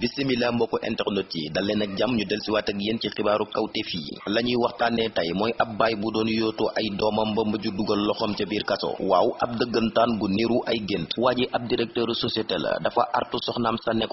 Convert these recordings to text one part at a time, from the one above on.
bisimila mbokku internet yi dal leen ak jàmm ñu del si waat ak yéen ci xibaaru kawteef yi. La ñuy waxtaanee tey mooy ab baay bu doon yootoo ay doomam ba mujj dugal loxoom ca biir kaso. Waaw ab dëggantaan gu niru ay gént. Waa ji ab directeur société la dafa artu soxnaam sa ne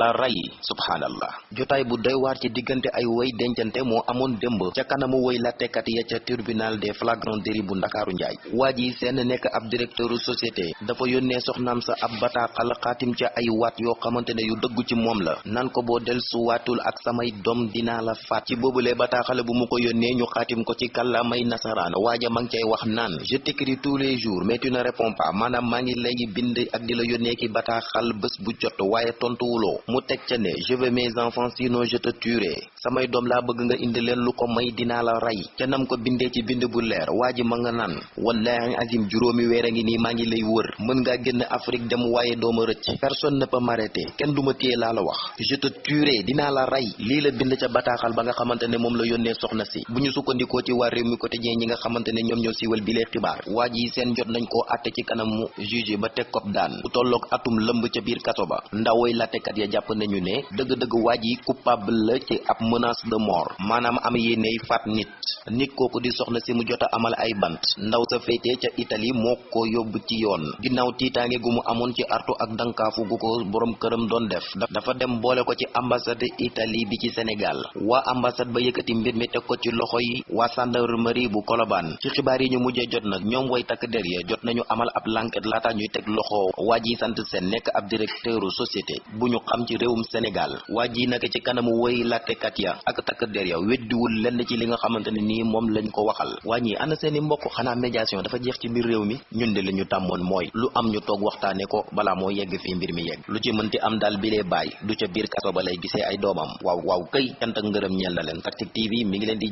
la rey. Subhaanallah jotaay bu doy waar ci diggante ay woy dencante moo amoon démb. Ca kanamu woy lattekat ya ca tribunal des flagrants délits bu ndakaaru njaay. Waa ji seen nekk ab directeur société dafa yónnee soxnaam sa ab bataaxal xaatim ca ay waat yoo xamante ne yu dëggu ci moom la nan ko boo del su waatul ak samay doom dinaa la faat. Ci boobulee bataaxale bu mu ko ñu xaatim ko ci kàllaamay nasaraan. Waaja ma ngi wax naan je t'écris tous les jours mais tu ne réponds pas. Maanaam maa ngi lay bind ak di la yónnee ki bataaxal bés bu jot waaye tontuwuloo. Mu teg ca ne je veux mes enfants sinon je te tuerai samay doom laa bëgg nga indi leen lu ko may dinaa la rey. Ca nam ko bindee ci bind bu leer waa ji ma nga naan wallahi azim juróomi weer ngi nii maa ngi lay wër. Mën ngaa génn Afrique dem waaye dooma rëcc. Personne ne peut m'arrêter. Kenn du ma téye laa la wax. Je te tuerai dinaa la rey. Lii la bind ca bataaxal ba nga xamante ne moom la yónnee soxna si. Bu ñu sukkandikoo ci réew mi quotidien ñi nga xamante ne ñoom ñoo siiwal bi lee xibaar waa ji seen jot nañ koo àtte ci kanamu juge ba teg kob daan. Bu tolloog atum lëmb ca biir kaso ba ndawoy lattekat ya jàpp nañu ne dëgg-dëgg waa ji coupable la ci menace de mort. Maanaam am yéeney faat nit nit kooku di soxna si mu jot a amal ay bant. Ndaw sa féetee ca Italie moo ko yóbbu ci yoon. Ginnaaw tiitaange gu mu ci artu ak borom këram doon def dafa dem boole ko ci ambassade Italie bi ci Sénégal. Waa ambassade ba yëkkati mbir mi teg ko ci loxo yi waa gendarmerie bu Colobane. Ci xibaar yi ñu mujjee jot nag ñoom way takk der ya jot nañu amal ab l'enquête laata ñuy teg loxo. Waa ji sant seen nekk ab directeur société bu ñu xam ci réewum Sénégal. Waa ji nag ci kanamu woy ya ak takk der ya weddiwul lenn ci li nga xamante ne nii moom lañ ko waxal. Waa ñi ana seeni mbokk? Xanaa médiation dafa jeex ci biir réew mi? Ñun de li ñu tàmmoon mooy lu am ñu toog waxtaane ko balaa moo yegg fii mbir mi yegg. Lu ci mënti am daal bi lee bàyyi du ca biir kaso ba gisee ay doomam. Waaw waaw këy cant ak ngërëm ñeel na Tactic TV mi ngi leen di